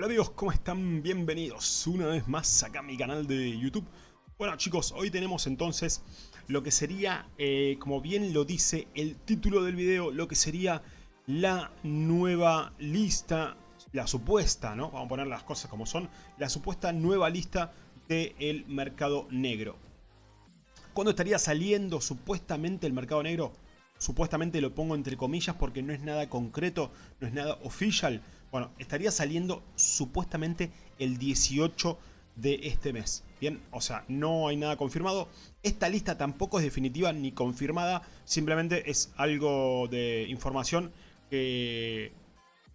Hola amigos, ¿cómo están? Bienvenidos una vez más acá a mi canal de YouTube. Bueno chicos, hoy tenemos entonces lo que sería, eh, como bien lo dice el título del video, lo que sería la nueva lista, la supuesta, ¿no? Vamos a poner las cosas como son, la supuesta nueva lista del mercado negro. ¿Cuándo estaría saliendo supuestamente el mercado negro? Supuestamente lo pongo entre comillas porque no es nada concreto, no es nada oficial. Bueno, estaría saliendo supuestamente el 18 de este mes. Bien, o sea, no hay nada confirmado. Esta lista tampoco es definitiva ni confirmada. Simplemente es algo de información que,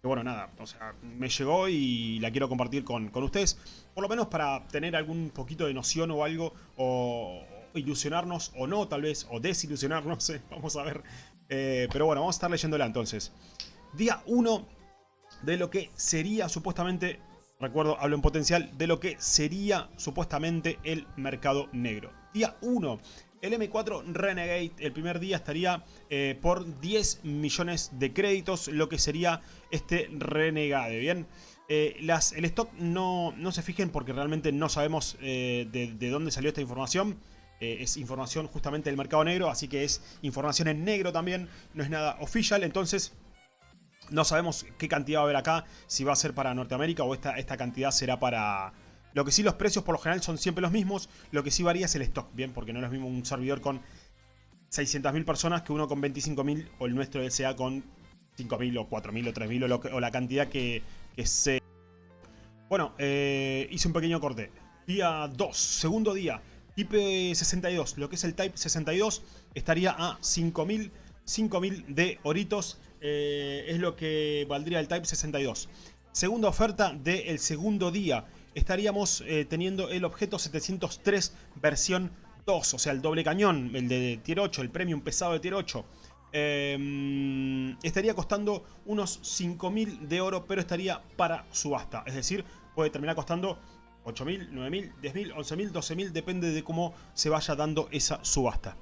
bueno, nada, o sea, me llegó y la quiero compartir con, con ustedes. Por lo menos para tener algún poquito de noción o algo, o ilusionarnos o no, tal vez, o desilusionarnos, vamos a ver. Eh, pero bueno, vamos a estar leyéndola entonces. Día 1 de lo que sería supuestamente, recuerdo, hablo en potencial, de lo que sería supuestamente el mercado negro. Día 1, el M4 Renegade el primer día estaría eh, por 10 millones de créditos, lo que sería este Renegade, ¿bien? Eh, las, el stock no, no, se fijen porque realmente no sabemos eh, de, de, dónde salió esta información. es información justamente del mercado negro, así que es información en negro también, no es nada oficial, entonces no sabemos qué cantidad va a haber acá, si va a ser para Norteamérica o esta, esta cantidad será para... Lo que sí los precios por lo general son siempre los mismos, lo que sí varía es el stock, ¿bien? Porque no es lo mismo un servidor con 600.000 personas que uno con 25.000 o el nuestro sea con 5.000 o 4.000 o 3.000 o, la cantidad que, que se... Bueno, eh, hice un pequeño corte. Día 2, segundo día, Type 62, lo que es el Type 62 estaría a 5.000 5.000 de oritos eh, es lo que valdría el Type 62. Segunda oferta del segundo día. Estaríamos eh, teniendo el objeto 703 versión 2, o sea, el doble cañón, el de Tier 8, el premium pesado de Tier 8. Em, estaría costando unos 5.000 de oro, pero estaría para subasta. Es decir, puede terminar costando 8.000, 9.000, 10.000, 11.000, 12.000, depende de cómo se vaya dando esa subasta.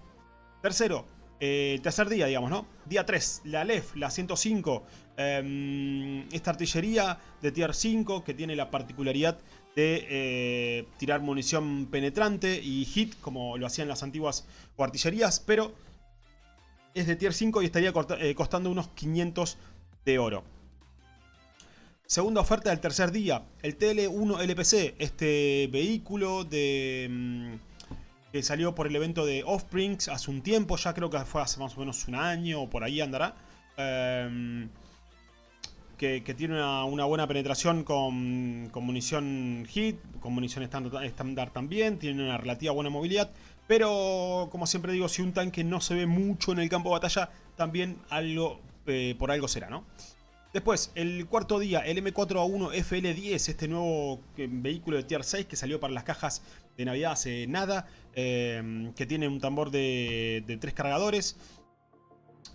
Tercero, eh, tercer día, digamos, ¿no? Día 3, la LEF, la 105. Em, esta artillería de tier 5 que tiene la particularidad de eh, tirar munición penetrante y hit, como lo hacían las antiguas artillerías, pero es de tier 5 y estaría eh, costando unos 500 de oro. Segunda oferta del tercer día, el TL1 LPC, este vehículo de... Mm, que salió por el evento de Offsprings hace un tiempo, ya creo que fue hace más o menos un año o por ahí andará. Em, que, tiene una, buena penetración con, munición hit, con munición estándar también, tiene una relativa buena movilidad. Pero, como siempre digo, si un tanque no se ve mucho en el campo de batalla, también algo eh, por algo será, ¿no? Después, el cuarto día, el M4A1 FL10, este nuevo eh, vehículo de Tier 6 que salió para las cajas de Navidad hace nada, em, que tiene un tambor de, de, tres cargadores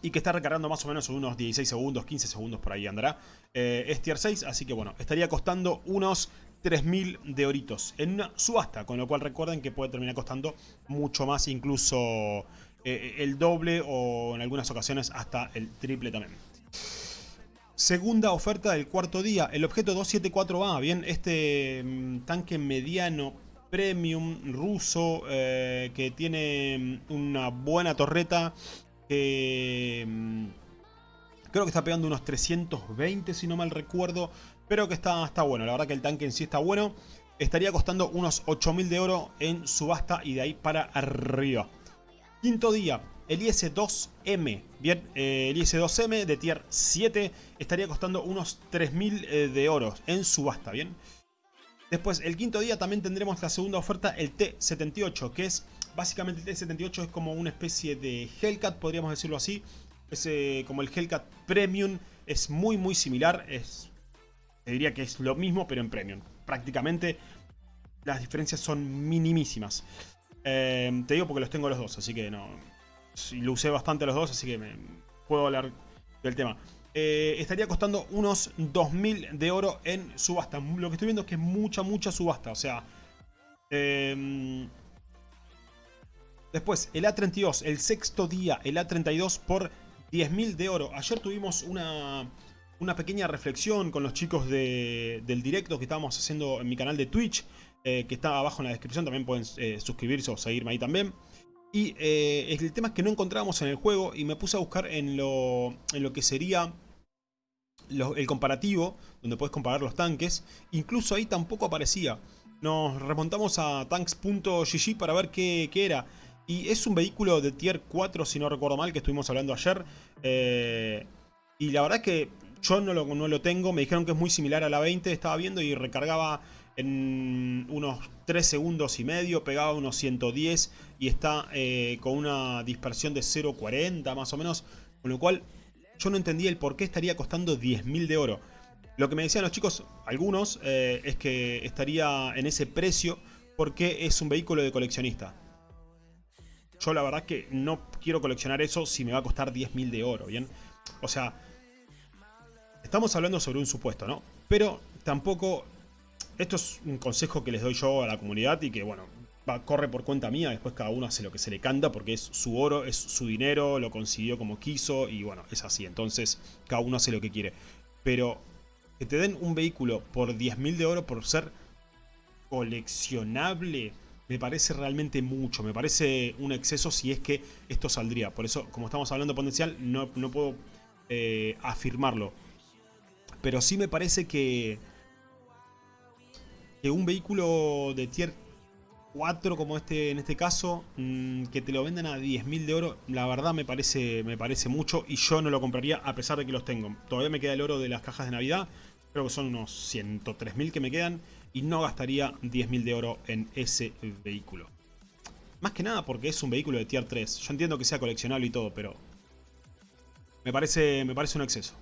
y que está recargando más o menos unos 16 segundos, 15 segundos por ahí andará. Eh, es Tier 6, así que bueno, estaría costando unos 3.000 de oritos en una subasta, con lo cual recuerden que puede terminar costando mucho más, incluso eh, el doble o en algunas ocasiones hasta el triple también. Segunda oferta del cuarto día, el objeto 274A, bien, este mm, tanque mediano premium ruso eh, que tiene mm, una buena torreta que mm, creo que está pegando unos 320 si no mal recuerdo, pero que está, está bueno, la verdad que el tanque en sí está bueno, estaría costando unos 8000 de oro en subasta y de ahí para arriba. Quinto día, el IS-2M, bien, eh, el IS-2M de tier 7 estaría costando unos 3.000 eh, de oro en subasta, bien. Después, el quinto día también tendremos la segunda oferta, el T78, que es, básicamente el T78 es como una especie de Hellcat, podríamos decirlo así. Es eh, como el Hellcat Premium, es muy muy similar, es, te diría que es lo mismo pero en Premium. Prácticamente las diferencias son minimísimas. te digo porque los tengo los dos, así que no, y lo usé bastante los dos, así que me puedo hablar del tema. Eh, estaría costando unos 2.000 de oro en subasta. Lo que estoy viendo es que es mucha, mucha subasta. O sea... Em, después, el A32, el sexto día, el A32 por 10.000 de oro. Ayer tuvimos una, una pequeña reflexión con los chicos del directo que estábamos haciendo en mi canal de Twitch, eh, que está abajo en la descripción, también pueden eh, suscribirse o seguirme ahí también. Y eh, el tema es que no encontrábamos en el juego y me puse a buscar en lo, en lo que sería el comparativo, donde puedes comparar los tanques. Incluso ahí tampoco aparecía. Nos remontamos a tanks.gg para ver qué, qué, era. Y es un vehículo de tier 4, si no recuerdo mal, que estuvimos hablando ayer. y la verdad es que yo no lo, no lo tengo. Me dijeron que es muy similar a la 20. Estaba viendo y recargaba en unos 3 segundos y medio, pegaba unos 110 y está eh, con una dispersión de 0.40 más o menos, con lo cual yo no entendía el por qué estaría costando 10.000 de oro. Lo que me decían los chicos, algunos, eh, es que estaría en ese precio porque es un vehículo de coleccionista. Yo la verdad que no quiero coleccionar eso si me va a costar 10.000 de oro, ¿bien? O sea, estamos hablando sobre un supuesto, ¿no? Pero tampoco esto es un consejo que les doy yo a la comunidad y que, bueno, va, corre por cuenta mía. Después cada uno hace lo que se le canta porque es su oro, es su dinero, lo consiguió como quiso y, bueno, es así. Entonces, cada uno hace lo que quiere. Pero que te den un vehículo por 10.000 de oro por ser coleccionable me parece realmente mucho, me parece un exceso si es que esto saldría. Por eso, como estamos hablando potencial, no, no puedo eh, afirmarlo. Pero sí me parece que que un vehículo de tier 4 como este en este caso, mm, que te lo venden a 10.000 de oro, la verdad me parece, me parece mucho y yo no lo compraría a pesar de que los tengo. Todavía me queda el oro de las cajas de Navidad, creo que son unos 103.000 que me quedan y no gastaría 10.000 de oro en ese vehículo. Más que nada porque es un vehículo de tier 3. Yo entiendo que sea coleccionable y todo, pero me parece, me parece un exceso.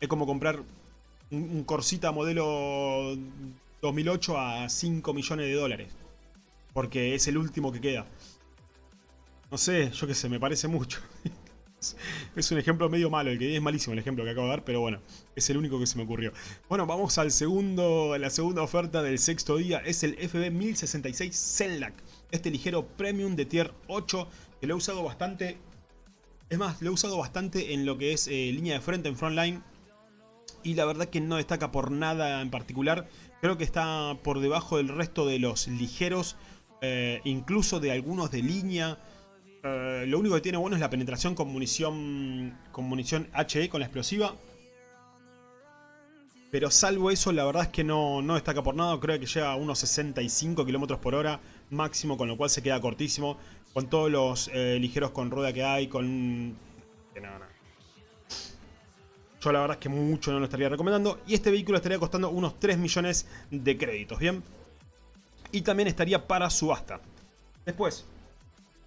Es como comprar un Corsita modelo 2008 a 5 millones de dólares. Porque es el último que queda. No sé, yo qué sé, me parece mucho. es un ejemplo medio malo, el que es malísimo el ejemplo que acabo de dar, pero bueno, es el único que se me ocurrió. Bueno, vamos al segundo, la segunda oferta del sexto día, es el FB 1066 Zenlac. Este ligero premium de tier 8, que lo he usado bastante, es más, lo he usado bastante en lo que es eh, línea de frente en frontline. Y la verdad que no destaca por nada en particular. Creo que está por debajo del resto de los ligeros, eh, incluso de algunos de línea. Eh, lo único que tiene bueno es la penetración con munición, con munición HE, con la explosiva. Pero salvo eso, la verdad es que no, no destaca por nada. Creo que llega a unos 65 km por hora máximo, con lo cual se queda cortísimo. Con todos los eh, ligeros con rueda que hay, con... Yo la verdad es que mucho no lo estaría recomendando. Y este vehículo estaría costando unos 3 millones de créditos, ¿bien? Y también estaría para subasta. Después,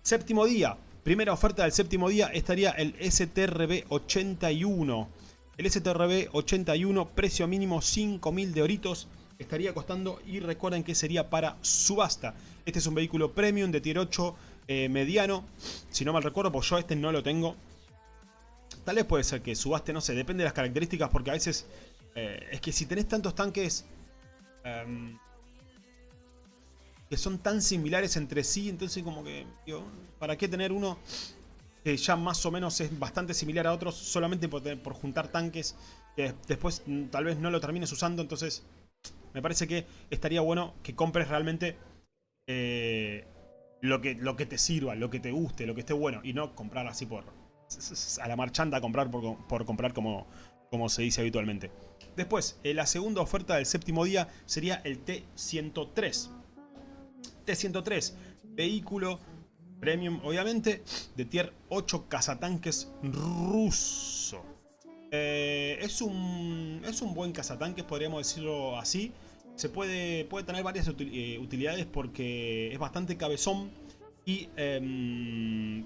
séptimo día. Primera oferta del séptimo día estaría el STRB 81. El STRB 81, precio mínimo 5.000 de oritos, estaría costando y recuerden que sería para subasta. Este es un vehículo premium de tier 8 eh, mediano, si no mal recuerdo, pues yo este no lo tengo. Tal vez puede ser que subaste, no sé, depende de las características porque a veces... Eh, es que si tenés tantos tanques... Em, que son tan similares entre sí, entonces como que... ¿Para qué tener uno que ya más o menos es bastante similar a otros solamente por, por juntar tanques que después mm, tal vez no lo termines usando? Entonces me parece que estaría bueno que compres realmente... Eh, lo que, lo que te sirva, lo que te guste, lo que esté bueno y no comprar así por, a la marchanda a comprar por, comprar como, como se dice habitualmente. Después, eh, la segunda oferta del séptimo día sería el T103. T103, vehículo premium, obviamente, de tier 8 cazatanques ruso. Eh, es, un, es un buen cazatanques, podríamos decirlo así. Se puede, puede tener varias eh, utilidades porque es bastante cabezón y em,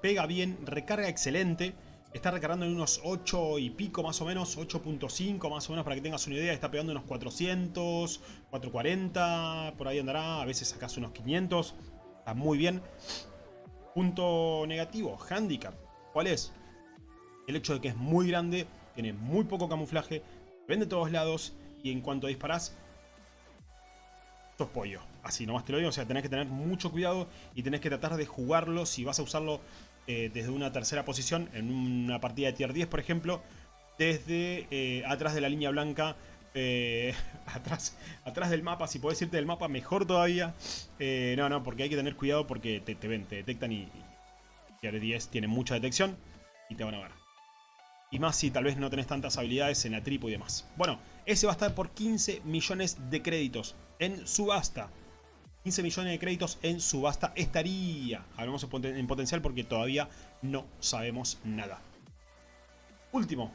pega bien, recarga excelente. Está recargando en unos 8 y pico más o menos, 8.5 más o menos para que tengas una idea. Está pegando unos 400, 440, por ahí andará. A veces sacas unos 500. Está muy bien. Punto negativo, handicap. ¿Cuál es? El hecho de que es muy grande, tiene muy poco camuflaje, vende de todos lados y en cuanto disparas, sos pollo. Así nomás te lo digo, o sea, tenés que tener mucho cuidado y tenés que tratar de jugarlo si vas a usarlo eh, desde una tercera posición en una partida de tier 10, por ejemplo, desde eh, atrás de la línea blanca eh, atrás, atrás del mapa, si podés irte del mapa, mejor todavía. No, no, porque hay que tener cuidado porque te, ven, te detectan y, y 10 tiene mucha detección y te van a ver. Y más si tal vez no tenés tantas habilidades en la tripo y demás. Bueno, ese va a estar por 15 millones de créditos en subasta. 15 millones de créditos en subasta estaría. Hablamos en potencial porque todavía no sabemos nada. Último.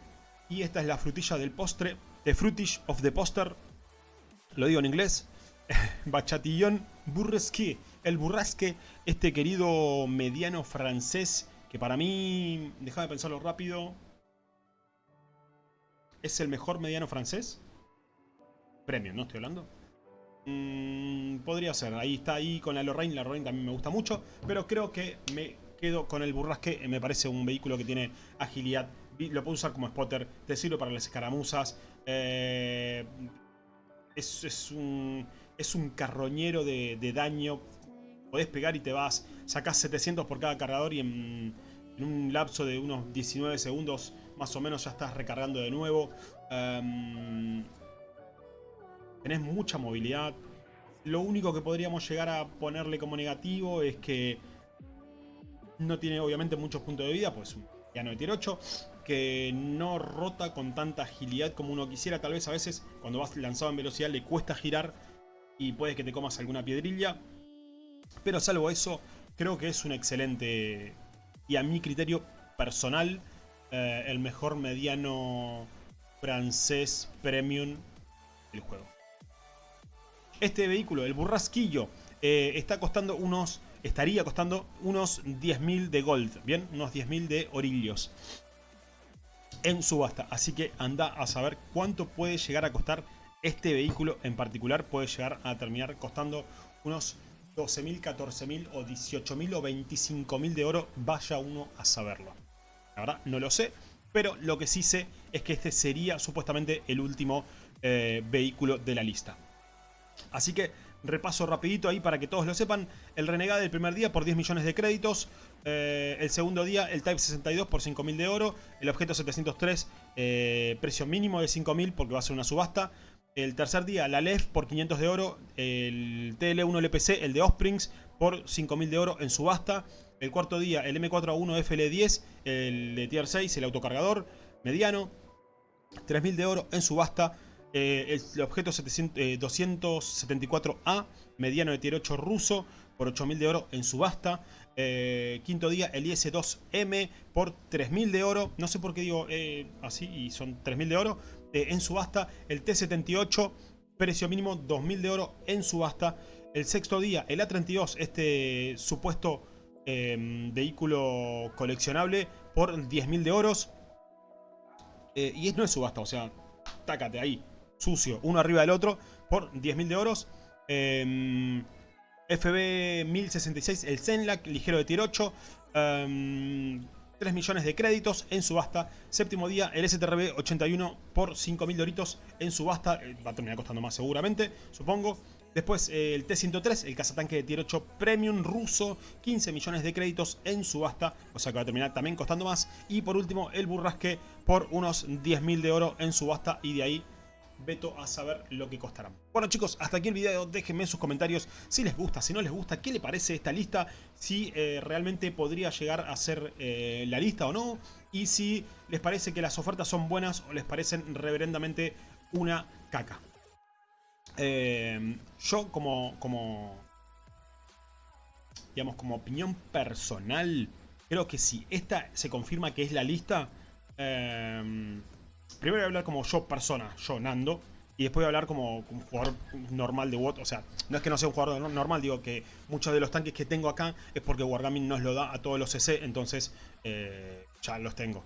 Y esta es la frutilla del postre. The Fruitage of the Poster. Lo digo en inglés. Bachatillon Burresque. El burrasque, este querido mediano francés que para mí, déjame pensarlo rápido, es el mejor mediano francés. Premio, ¿no estoy hablando? Mm, podría ser, ahí está ahí con la Lorraine, la Lorraine también me gusta mucho, pero creo que me quedo con el burrasque, me parece un vehículo que tiene agilidad, lo puedo usar como spotter, te sirve para las escaramuzas, eh, es, un, es un carroñero de, daño. Podés pegar y te vas, sacás 700 por cada cargador y en, un lapso de unos 19 segundos más o menos ya estás recargando de nuevo. Em, tenés mucha movilidad. Lo único que podríamos llegar a ponerle como negativo es que no tiene obviamente muchos puntos de vida, pues ya no tier 8, que no rota con tanta agilidad como uno quisiera. Tal vez a veces cuando vas lanzado en velocidad le cuesta girar y puede que te comas alguna piedrilla. Pero salvo eso, creo que es un excelente y a mi criterio personal, eh, el mejor mediano francés premium del juego. Este vehículo, el burrasquillo, eh, está costando unos, estaría costando unos 10.000 de gold, ¿bien? Unos 10.000 de orillos en subasta. Así que anda a saber cuánto puede llegar a costar este vehículo en particular. Puede llegar a terminar costando unos 12.000, 14.000 o 18.000 o 25.000 de oro, vaya uno a saberlo. La verdad no lo sé, pero lo que sí sé es que este sería supuestamente el último eh, vehículo de la lista. Así que repaso rapidito ahí para que todos lo sepan. El Renegade del primer día por 10 millones de créditos. Eh, el segundo día el Type 62 por 5.000 de oro. El objeto 703 eh, precio mínimo de 5.000 porque va a ser una subasta. El tercer día, la LEF por 500 de oro. El TL1 LPC, el de Osprings, por 5000 de oro en subasta. El cuarto día, el M4A1 FL10, el de Tier 6, el autocargador mediano. 3000 de oro en subasta. Eh, el objeto 274A, eh, mediano de Tier 8 ruso, por 8000 de oro en subasta. Eh, quinto día, el IS-2M por 3000 de oro. No sé por qué digo así y son 3000 de oro. En subasta. El T-78, precio mínimo 2.000 de oro en subasta. El sexto día, el A-32, este supuesto em, vehículo coleccionable por 10.000 de oros. Y no es subasta, o sea, tácate ahí, sucio, uno arriba del otro, por 10.000 de oros. Em, FB 1066, el Zenlac, ligero de tier 8. 3 millones de créditos en subasta. Séptimo día, el STRB 81 por 5.000 doritos en subasta. Eh, va a terminar costando más seguramente, supongo. Después eh, el T-103, el cazatanque de tier 8 Premium ruso, 15 millones de créditos en subasta, o sea que va a terminar también costando más. Y por último el Burrasque por unos 10.000 de oro en subasta y de ahí veto a saber lo que costarán. Bueno chicos, hasta aquí el video, déjenme sus comentarios si les gusta, si no les gusta, qué le parece esta lista, si eh, realmente podría llegar a ser eh, la lista o no, y si les parece que las ofertas son buenas o les parecen reverendamente una caca. Eh, yo como, como, digamos, como opinión personal, creo que si esta se confirma que es la lista, Primero voy a hablar como yo persona, yo Nando. Y después voy a hablar como jugador normal de WOT. O sea, no es que no sea un jugador normal, digo que muchos de los tanques que tengo acá es porque Wargaming nos lo da a todos los CC, entonces eh, ya los tengo.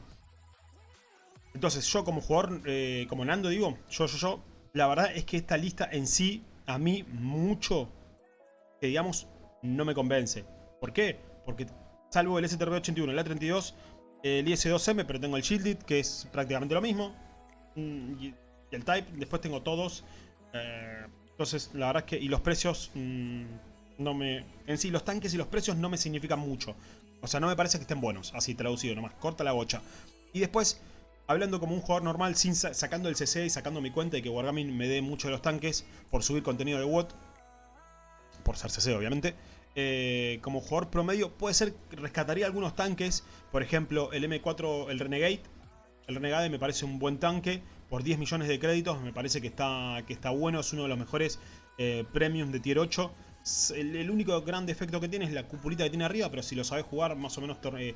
Entonces yo como jugador, eh, como Nando digo, yo, yo, yo, la verdad es que esta lista en sí, a mí mucho, que digamos, no me convence. ¿Por qué? Porque salvo el STRB81 el A32 el IS-2M, pero tengo el Shielded, que es prácticamente lo mismo. Mm, y el Type, después tengo todos. Eh, entonces, la verdad es que... Y los precios mm, no me... En sí, los tanques y los precios no me significan mucho. O sea, no me parece que estén buenos, así traducido nomás. Corta la bocha. Y después, hablando como un jugador normal, sin sacando el CC y sacando mi cuenta y que Wargaming me dé mucho de los tanques por subir contenido de WOT. Por ser CC, obviamente. Eh, como jugador promedio, puede ser que rescataría algunos tanques. Por ejemplo, el M4, el Renegade. El Renegade me parece un buen tanque. Por 10 millones de créditos, me parece que está, que está bueno. Es uno de los mejores eh, premiums de tier 8. El, único gran defecto que tiene es la cupulita que tiene arriba, pero si lo sabes jugar, más o menos torre,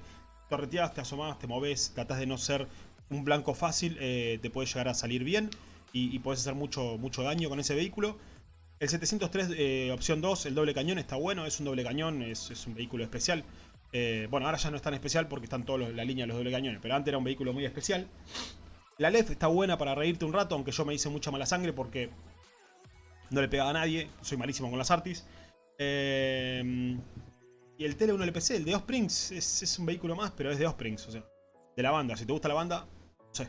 torreteas, te asomás, te moves, tratás de no ser un blanco fácil, eh, te puede llegar a salir bien y, puedes hacer mucho, mucho daño con ese vehículo. El 703 eh, opción 2, el doble cañón, está bueno, es un doble cañón, es, un vehículo especial. Eh, bueno, ahora ya no es tan especial porque están todos la línea de los doble cañones, pero antes era un vehículo muy especial. La LEF está buena para reírte un rato, aunque yo me hice mucha mala sangre porque no le pegaba a nadie, soy malísimo con las artis. y el Tele 1 LPC, el de Osprings, es, es un vehículo más, pero es de Osprings, o sea, de la banda. Si te gusta la banda, no sé,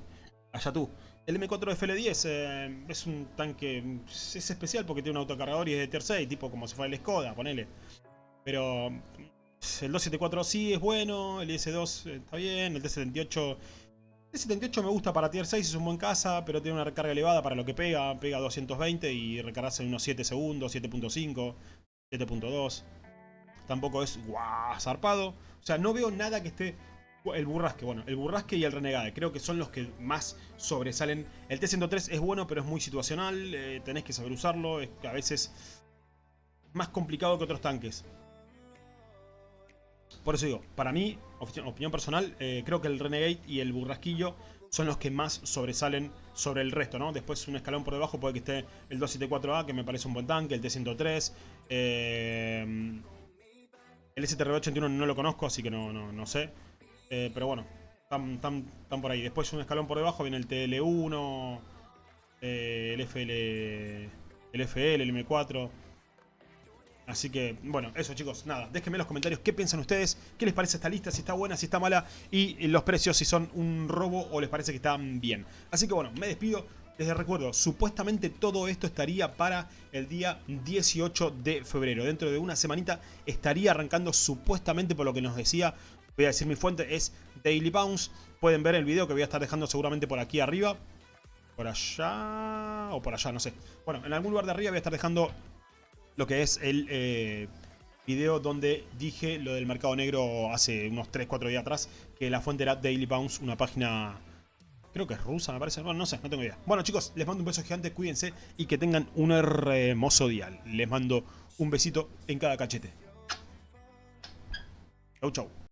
allá tú. El M4 FL10 eh, es un tanque, es especial porque tiene un autocargador y es de tier 6, tipo como si fuera el Skoda, ponele. Pero el 274 sí es bueno, el IS-2 está bien, el T-78... El T-78 me gusta para tier 6, es un buen caza, pero tiene una recarga elevada para lo que pega. Pega 220 y recargarse en unos 7 segundos, 7.5, 7.2. Tampoco es guau, zarpado. O sea, no veo nada que esté el burrasque, bueno, el burrasque y el renegade, creo que son los que más sobresalen. El T-103 es bueno, pero es muy situacional, eh, tenés que saber usarlo, es a veces más complicado que otros tanques. Por eso digo, para mí, opinión personal, eh, creo que el Renegade y el Burrasquillo son los que más sobresalen sobre el resto, ¿no? Después un escalón por debajo puede que esté el 274A, que me parece un buen tanque, el T-103, eh, el STR-81 no lo conozco, así que no, no, no sé. Eh, pero bueno, están, por ahí. Después un escalón por debajo viene el TL1, eh, el FL, el FL, el M4. Así que, bueno, eso chicos, nada, déjenme en los comentarios qué piensan ustedes, qué les parece esta lista, si está buena, si está mala y los precios si son un robo o les parece que están bien. Así que bueno, me despido, les recuerdo, supuestamente todo esto estaría para el día 18 de febrero. Dentro de una semanita estaría arrancando supuestamente por lo que nos decía Voy a decir mi fuente, es Daily Bounce. Pueden ver el video que voy a estar dejando seguramente por aquí arriba. Por allá o por allá, no sé. Bueno, en algún lugar de arriba voy a estar dejando lo que es el eh, video donde dije lo del mercado negro hace unos 3-4 días atrás. Que la fuente era Daily Bounce, una página... Creo que es rusa, me parece. Bueno, no sé, no tengo idea. Bueno, chicos, les mando un beso gigante, cuídense y que tengan un hermoso día. Les mando un besito en cada cachete. Chau, chau.